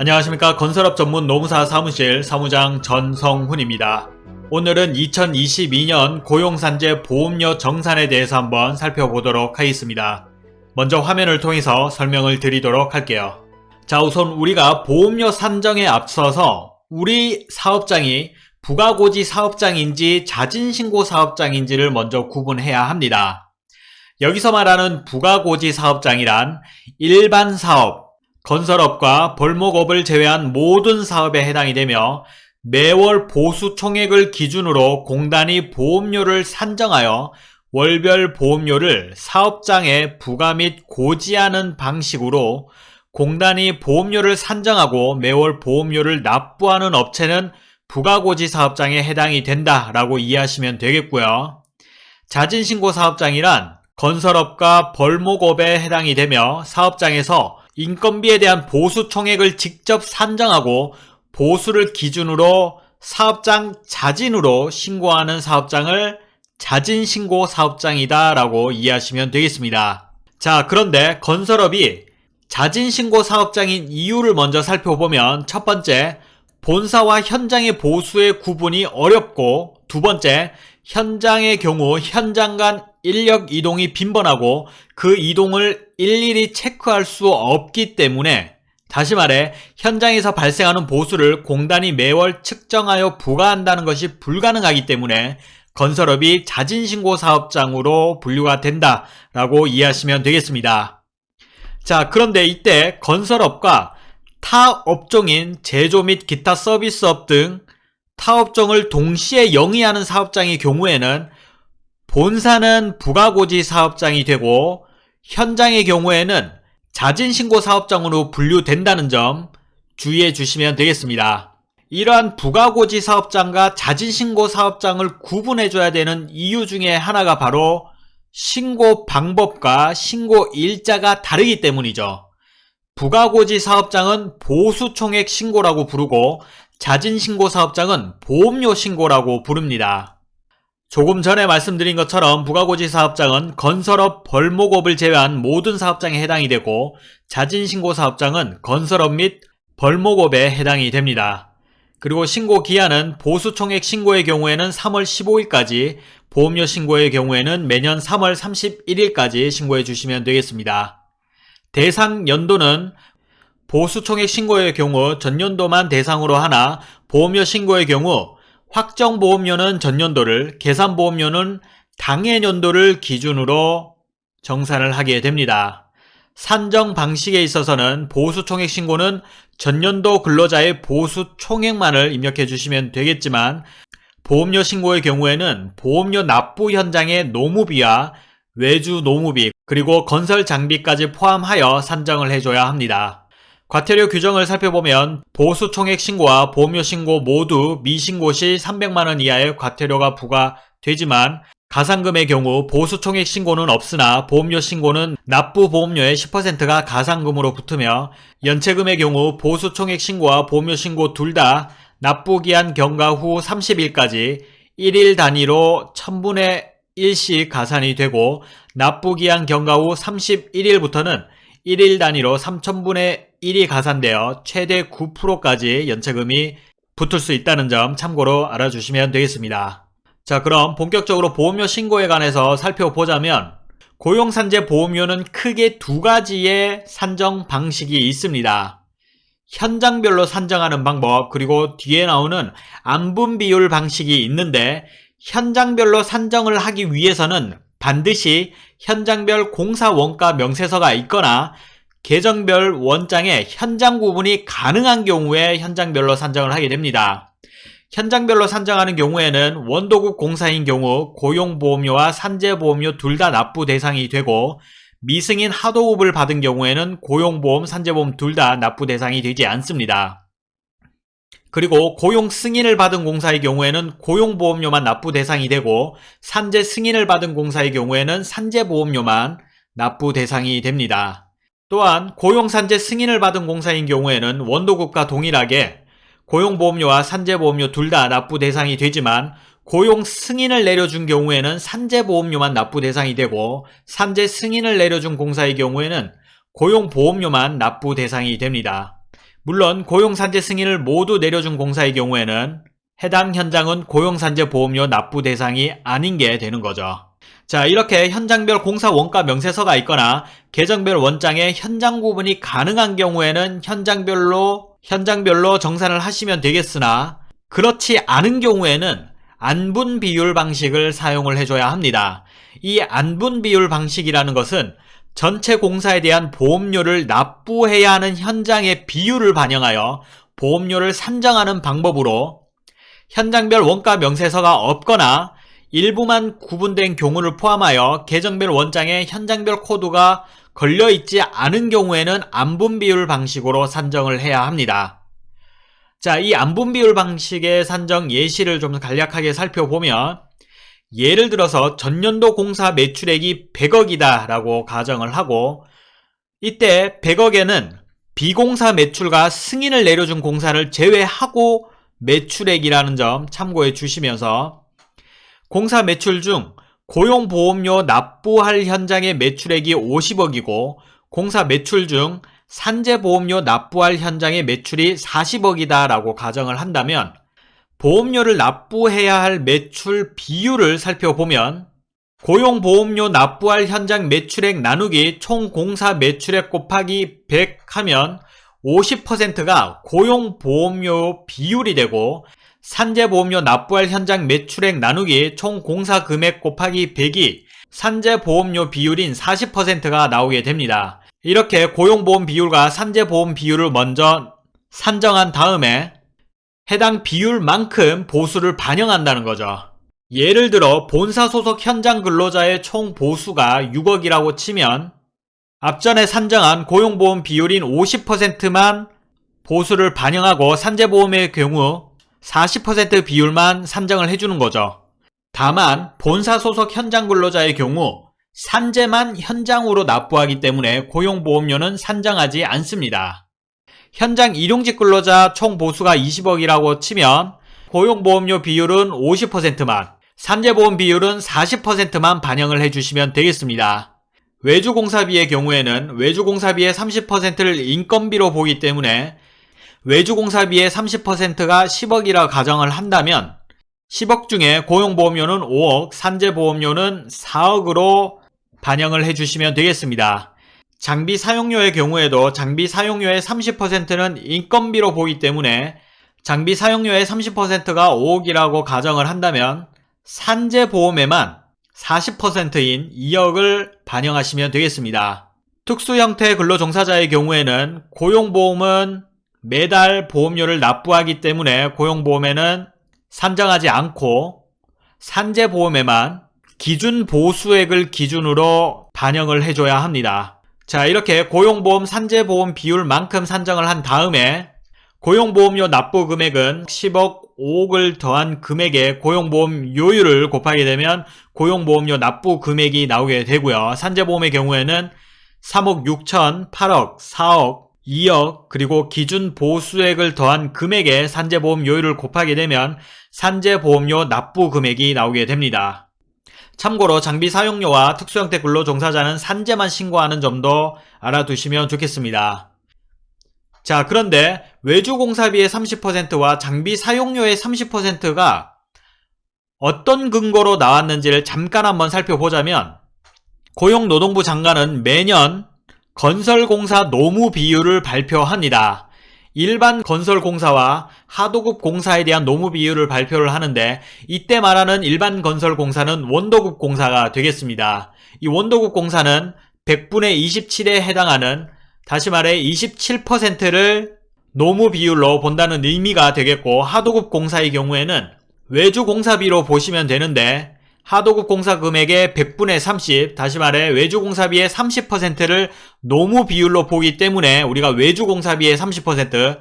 안녕하십니까 건설업 전문 노무사 사무실 사무장 전성훈입니다. 오늘은 2022년 고용산재 보험료 정산에 대해서 한번 살펴보도록 하겠습니다. 먼저 화면을 통해서 설명을 드리도록 할게요. 자 우선 우리가 보험료 산정에 앞서서 우리 사업장이 부가고지 사업장인지 자진신고 사업장인지를 먼저 구분해야 합니다. 여기서 말하는 부가고지 사업장이란 일반 사업, 건설업과 벌목업을 제외한 모든 사업에 해당이 되며 매월 보수 총액을 기준으로 공단이 보험료를 산정하여 월별 보험료를 사업장에 부과 및 고지하는 방식으로 공단이 보험료를 산정하고 매월 보험료를 납부하는 업체는 부가고지 사업장에 해당이 된다라고 이해하시면 되겠고요. 자진신고 사업장이란 건설업과 벌목업에 해당이 되며 사업장에서 인건비에 대한 보수 총액을 직접 산정하고 보수를 기준으로 사업장 자진으로 신고하는 사업장을 자진신고 사업장이다 라고 이해하시면 되겠습니다. 자 그런데 건설업이 자진신고 사업장인 이유를 먼저 살펴보면 첫 번째 본사와 현장의 보수의 구분이 어렵고 두 번째 현장의 경우 현장 간 인력 이동이 빈번하고 그 이동을 일일이 체크할 수 없기 때문에 다시 말해 현장에서 발생하는 보수를 공단이 매월 측정하여 부과한다는 것이 불가능하기 때문에 건설업이 자진신고 사업장으로 분류가 된다라고 이해하시면 되겠습니다. 자 그런데 이때 건설업과 타 업종인 제조 및 기타 서비스업 등 타 업종을 동시에 영위하는 사업장의 경우에는 본사는 부가고지 사업장이 되고 현장의 경우에는 자진신고 사업장으로 분류된다는 점 주의해 주시면 되겠습니다. 이러한 부가고지 사업장과 자진신고 사업장을 구분해 줘야 되는 이유 중에 하나가 바로 신고 방법과 신고 일자가 다르기 때문이죠. 부가고지 사업장은 보수총액 신고라고 부르고 자진신고 사업장은 보험료 신고라고 부릅니다. 조금 전에 말씀드린 것처럼 부가고지 사업장은 건설업, 벌목업을 제외한 모든 사업장에 해당이 되고 자진신고 사업장은 건설업 및 벌목업에 해당이 됩니다. 그리고 신고 기한은 보수총액 신고의 경우에는 3월 15일까지, 보험료 신고의 경우에는 매년 3월 31일까지 신고해 주시면 되겠습니다. 대상 연도는 보수총액 신고의 경우 전년도만 대상으로 하나 보험료 신고의 경우 확정보험료는 전년도를 계산보험료는 당해년도를 기준으로 정산을 하게 됩니다. 산정 방식에 있어서는 보수총액 신고는 전년도 근로자의 보수 총액만을 입력해 주시면 되겠지만 보험료 신고의 경우에는 보험료 납부 현장의 노무비와 외주 노무비 그리고 건설 장비까지 포함하여 산정을 해줘야 합니다. 과태료 규정을 살펴보면 보수 총액 신고와 보험료 신고 모두 미신고 시 300만원 이하의 과태료가 부과되지만 가상금의 경우 보수 총액 신고는 없으나 보험료 신고는 납부 보험료의 10%가 가상금으로 붙으며 연체금의 경우 보수 총액 신고와 보험료 신고 둘 다 납부기한 경과 후 30일까지 1일 단위로 1000분의 1씩 가산이 되고 납부기한 경과 후 31일부터는 1일 단위로 3천분의 1이 가산되어 최대 9%까지 연체금이 붙을 수 있다는 점 참고로 알아주시면 되겠습니다. 자 그럼 본격적으로 보험료 신고에 관해서 살펴보자면 고용산재 보험료는 크게 두 가지의 산정 방식이 있습니다. 현장별로 산정하는 방법 그리고 뒤에 나오는 안분 비율 방식이 있는데 현장별로 산정을 하기 위해서는 반드시 현장별 공사 원가 명세서가 있거나 계정별 원장에 현장 구분이 가능한 경우에 현장별로 산정을 하게 됩니다. 현장별로 산정하는 경우에는 원도국 공사인 경우 고용보험료와 산재보험료 둘 다 납부 대상이 되고 미승인 하도급을 받은 경우에는 고용보험, 산재보험 둘 다 납부 대상이 되지 않습니다. 그리고 고용 승인을 받은 공사의 경우에는 고용보험료만 납부 대상이 되고 산재 승인을 받은 공사의 경우에는 산재보험료만 납부 대상이 됩니다. 또한 고용산재 승인을 받은 공사인 경우에는 원도급과 동일하게 고용보험료와 산재보험료 둘 다 납부 대상이 되지만 고용 승인을 내려준 경우에는 산재보험료만 납부 대상이 되고 산재 승인을 내려준 공사의 경우에는 고용보험료만 납부 대상이 됩니다. 물론 고용산재 승인을 모두 내려준 공사의 경우에는 해당 현장은 고용산재 보험료 납부 대상이 아닌 게 되는 거죠. 자, 이렇게 현장별 공사 원가 명세서가 있거나 계정별 원장에 현장 구분이 가능한 경우에는 현장별로 현장별로 정산을 하시면 되겠으나 그렇지 않은 경우에는 안분 비율 방식을 사용을 해줘야 합니다. 이 안분 비율 방식이라는 것은 전체 공사에 대한 보험료를 납부해야 하는 현장의 비율을 반영하여 보험료를 산정하는 방법으로 현장별 원가 명세서가 없거나 일부만 구분된 경우를 포함하여 계정별 원장에 현장별 코드가 걸려있지 않은 경우에는 안분 비율 방식으로 산정을 해야 합니다. 자, 이 안분 비율 방식의 산정 예시를 좀 간략하게 살펴보면 예를 들어서 전년도 공사 매출액이 100억이다 라고 가정을 하고 이때 100억에는 비공사 매출과 승인을 내려준 공사를 제외하고 매출액이라는 점 참고해 주시면서 공사 매출 중 고용보험료 납부할 현장의 매출액이 50억이고 공사 매출 중 산재보험료 납부할 현장의 매출이 40억이다 라고 가정을 한다면 보험료를 납부해야 할 매출 비율을 살펴보면 고용보험료 납부할 현장 매출액 나누기 총 공사 매출액 곱하기 100 하면 50%가 고용보험료 비율이 되고 산재보험료 납부할 현장 매출액 나누기 총 공사 금액 곱하기 100이 산재보험료 비율인 40%가 나오게 됩니다. 이렇게 고용보험 비율과 산재보험 비율을 먼저 산정한 다음에 해당 비율만큼 보수를 반영한다는 거죠. 예를 들어 본사 소속 현장 근로자의 총 보수가 6억이라고 치면 앞전에 산정한 고용보험 비율인 50%만 보수를 반영하고 산재보험의 경우 40% 비율만 산정을 해주는 거죠. 다만 본사 소속 현장 근로자의 경우 산재만 현장으로 납부하기 때문에 고용보험료는 산정하지 않습니다. 현장 일용직 근로자 총 보수가 20억이라고 치면 고용보험료 비율은 50%만, 산재보험 비율은 40%만 반영을 해주시면 되겠습니다. 외주공사비의 경우에는 외주공사비의 30%를 인건비로 보기 때문에 외주공사비의 30%가 10억이라 가정을 한다면 10억 중에 고용보험료는 5억, 산재보험료는 4억으로 반영을 해주시면 되겠습니다. 장비 사용료의 경우에도 장비 사용료의 30%는 인건비로 보기 때문에 장비 사용료의 30%가 5억이라고 가정을 한다면 산재보험에만 40%인 2억을 반영하시면 되겠습니다. 특수 형태 근로종사자의 경우에는 고용보험은 매달 보험료를 납부하기 때문에 고용보험에는 산정하지 않고 산재보험에만 기준 보수액을 기준으로 반영을 해줘야 합니다. 자 이렇게 고용보험 산재보험 비율만큼 산정을 한 다음에 고용보험료 납부 금액은 10억 5억을 더한 금액에 고용보험 요율을 곱하게 되면 고용보험료 납부 금액이 나오게 되고요. 산재보험의 경우에는 3억 6천, 8억, 4억, 2억 그리고 기준 보수액을 더한 금액에 산재보험 요율을 곱하게 되면 산재보험료 납부 금액이 나오게 됩니다. 참고로 장비 사용료와 특수형태 근로종사자는 산재만 신고하는 점도 알아두시면 좋겠습니다. 자 그런데 외주공사비의 30%와 장비 사용료의 30%가 어떤 근거로 나왔는지를 잠깐 한번 살펴보자면 고용노동부 장관은 매년 건설공사 노무 비율을 발표합니다. 일반 건설공사와 하도급 공사에 대한 노무 비율을 발표를 하는데 이때 말하는 일반 건설공사는 원도급 공사가 되겠습니다. 이 원도급 공사는 100분의 27에 해당하는 다시 말해 27%를 노무 비율로 본다는 의미가 되겠고 하도급 공사의 경우에는 외주 공사비로 보시면 되는데 하도급 공사 금액의 100분의 30, 다시 말해 외주 공사비의 30%를 노무 비율로 보기 때문에 우리가 외주 공사비의 30%,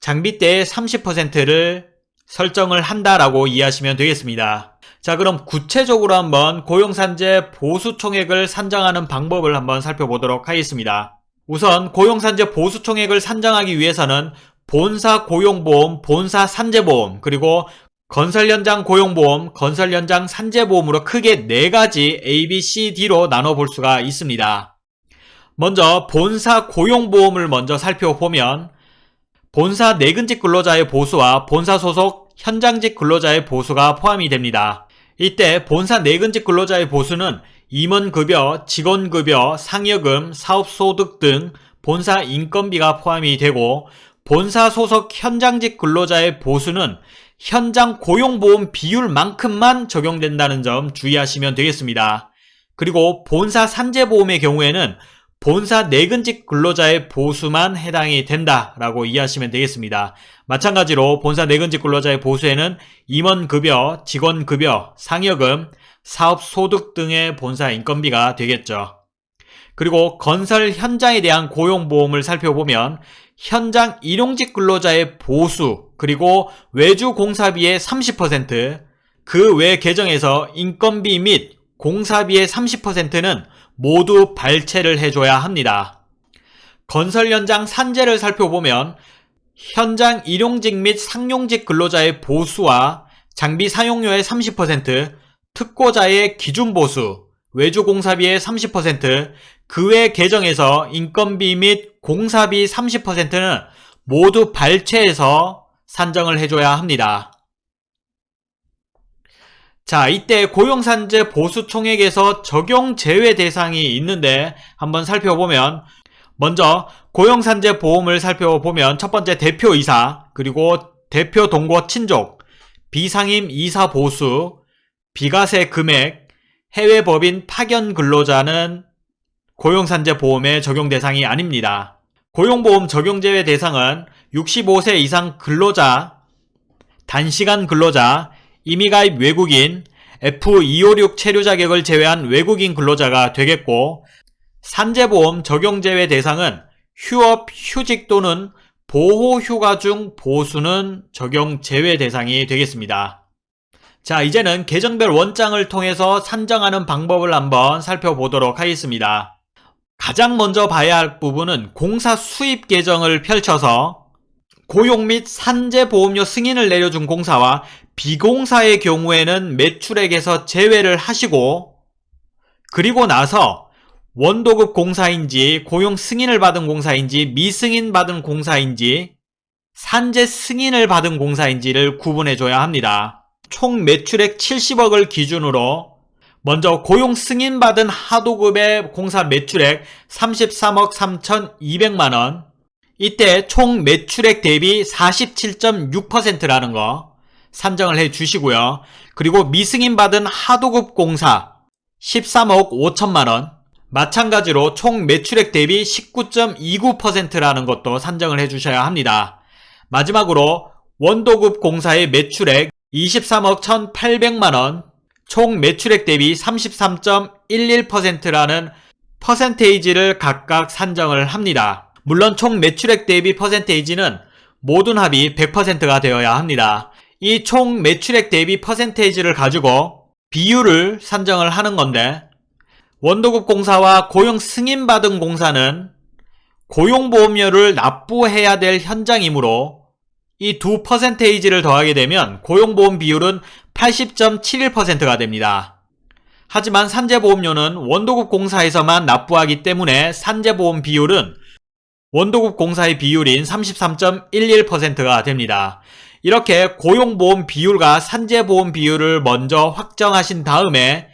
장비대의 30%를 설정을 한다라고 이해하시면 되겠습니다. 자 그럼 구체적으로 한번 고용산재 보수총액을 산정하는 방법을 한번 살펴보도록 하겠습니다. 우선 고용산재 보수총액을 산정하기 위해서는 본사 고용보험, 본사 산재보험, 그리고 건설 현장 고용보험, 건설 현장 산재보험으로 크게 네 가지 A, B, C, D로 나눠볼 수가 있습니다. 먼저 본사 고용보험을 먼저 살펴보면 본사 내근직 근로자의 보수와 본사 소속 현장직 근로자의 보수가 포함이 됩니다. 이때 본사 내근직 근로자의 보수는 임원급여, 직원급여, 상여금, 사업소득 등 본사 인건비가 포함이 되고 본사 소속 현장직 근로자의 보수는 현장 고용보험 비율만큼만 적용된다는 점 주의하시면 되겠습니다. 그리고 본사 산재보험의 경우에는 본사 내근직 근로자의 보수만 해당이 된다라고 이해하시면 되겠습니다. 마찬가지로 본사 내근직 근로자의 보수에는 임원급여, 직원급여, 상여금, 사업소득 등의 본사 인건비가 되겠죠. 그리고 건설 현장에 대한 고용보험을 살펴보면 현장 일용직 근로자의 보수 그리고 외주 공사비의 30%, 그 외 계정에서 인건비 및 공사비의 30%는 모두 발채를 해줘야 합니다. 건설 현장 산재를 살펴보면 현장 일용직 및 상용직 근로자의 보수와 장비 사용료의 30%, 특고자의 기준 보수, 외주 공사비의 30%, 그 외 계정에서 인건비 및 공사비 30%는 모두 발췌해서 산정을 해줘야 합니다. 자, 이때 고용산재 보수 총액에서 적용 제외 대상이 있는데 한번 살펴보면 먼저 고용산재 보험을 살펴보면 첫 번째 대표이사, 그리고 대표 동거 친족, 비상임 이사 보수, 비과세 금액, 해외 법인 파견 근로자는 고용산재 보험의 적용 대상이 아닙니다. 고용보험 적용 제외 대상은 65세 이상 근로자, 단시간 근로자, 임의가입 외국인, F256 체류 자격을 제외한 외국인 근로자가 되겠고 산재보험 적용 제외 대상은 휴업, 휴직 또는 보호휴가 중 보수는 적용 제외 대상이 되겠습니다. 자 이제는 계정별 원장을 통해서 산정하는 방법을 한번 살펴보도록 하겠습니다. 가장 먼저 봐야 할 부분은 공사 수입 계정을 펼쳐서 고용 및 산재보험료 승인을 내려준 공사와 비공사의 경우에는 매출액에서 제외를 하시고 그리고 나서 원도급 공사인지 고용 승인을 받은 공사인지 미승인 받은 공사인지 산재 승인을 받은 공사인지를 구분해 줘야 합니다. 총 매출액 70억을 기준으로 먼저 고용 승인받은 하도급의 공사 매출액 33억 3,200만원 이때 총 매출액 대비 47.6%라는 거 산정을 해 주시고요. 그리고 미승인 받은 하도급 공사 13억 5천만원 마찬가지로 총 매출액 대비 19.29%라는 것도 산정을 해 주셔야 합니다. 마지막으로 원도급 공사의 매출액 23억 1,800만원 총 매출액 대비 33.11%라는 퍼센테이지를 각각 산정을 합니다. 물론 총 매출액 대비 퍼센테이지는 모든 합이 100%가 되어야 합니다. 이 총 매출액 대비 퍼센테이지를 가지고 비율을 산정을 하는 건데 원도급 공사와 고용 승인받은 공사는 고용보험료를 납부해야 될 현장이므로 이 두 퍼센테이지를 더하게 되면 고용보험 비율은 80.71%가 됩니다. 하지만 산재보험료는 원도급 공사에서만 납부하기 때문에 산재보험 비율은 원도급 공사의 비율인 33.11%가 됩니다. 이렇게 고용보험 비율과 산재보험 비율을 먼저 확정하신 다음에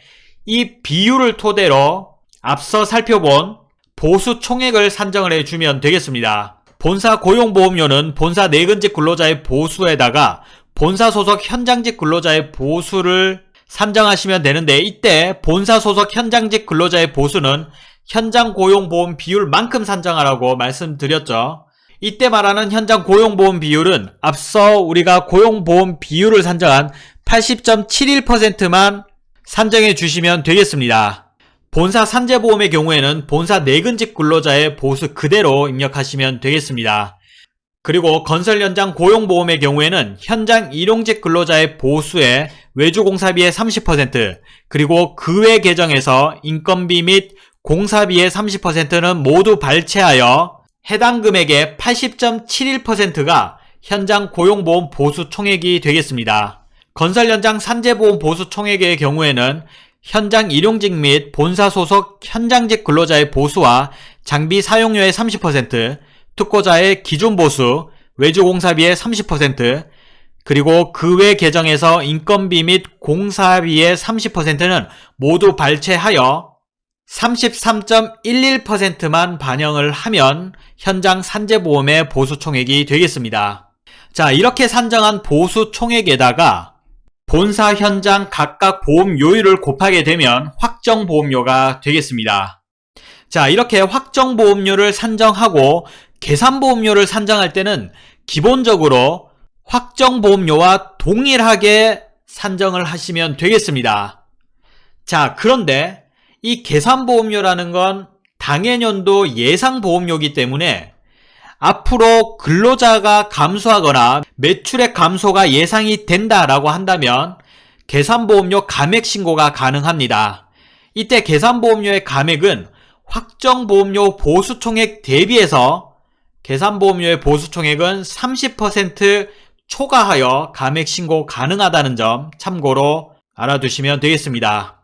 이 비율을 토대로 앞서 살펴본 보수 총액을 산정을 해주면 되겠습니다. 본사 고용보험료는 본사 내근직 근로자의 보수에다가 본사 소속 현장직 근로자의 보수를 산정하시면 되는데 이때 본사 소속 현장직 근로자의 보수는 현장 고용보험 비율만큼 산정하라고 말씀드렸죠. 이때 말하는 현장 고용보험 비율은 앞서 우리가 고용보험 비율을 산정한 80.71%만 산정해 주시면 되겠습니다. 본사 산재보험의 경우에는 본사 내근직 근로자의 보수 그대로 입력하시면 되겠습니다. 그리고 건설 현장 고용보험의 경우에는 현장 일용직 근로자의 보수에 외주공사비의 30% 그리고 그 외 계정에서 인건비 및 공사비의 30%는 모두 발췌하여 해당 금액의 80.71%가 현장 고용보험 보수 총액이 되겠습니다. 건설 현장 산재보험 보수 총액의 경우에는 현장 일용직 및 본사 소속 현장직 근로자의 보수와 장비 사용료의 30%, 특고자의 기존 보수, 외주공사비의 30%, 그리고 그 외 계정에서 인건비 및 공사비의 30%는 모두 발췌하여 33.11%만 반영을 하면 현장 산재보험의 보수 총액이 되겠습니다. 자, 이렇게 산정한 보수 총액에다가 본사 현장 각각 보험 요율을 곱하게 되면 확정 보험료가 되겠습니다. 자, 이렇게 확정 보험료를 산정하고 계산 보험료를 산정할 때는 기본적으로 확정 보험료와 동일하게 산정을 하시면 되겠습니다. 자, 그런데 이 계산 보험료라는 건 당해년도 예상 보험료이기 때문에 앞으로 근로자가 감소하거나 매출액 감소가 예상이 된다라고 한다면 계산보험료 감액 신고가 가능합니다. 이때 계산보험료의 감액은 확정보험료 보수총액 대비해서 계산보험료의 보수총액은 30% 초과하여 감액 신고 가능하다는 점 참고로 알아두시면 되겠습니다.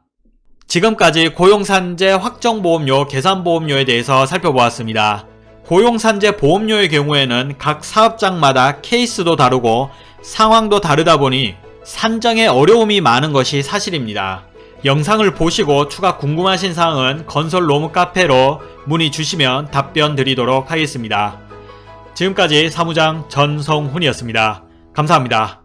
지금까지 고용산재 확정보험료, 계산보험료에 대해서 살펴보았습니다. 고용산재 보험료의 경우에는 각 사업장마다 케이스도 다르고 상황도 다르다 보니 산정에 어려움이 많은 것이 사실입니다. 영상을 보시고 추가 궁금하신 사항은 건설 로무 카페로 문의 주시면 답변 드리도록 하겠습니다. 지금까지 사무장 전성훈이었습니다. 감사합니다.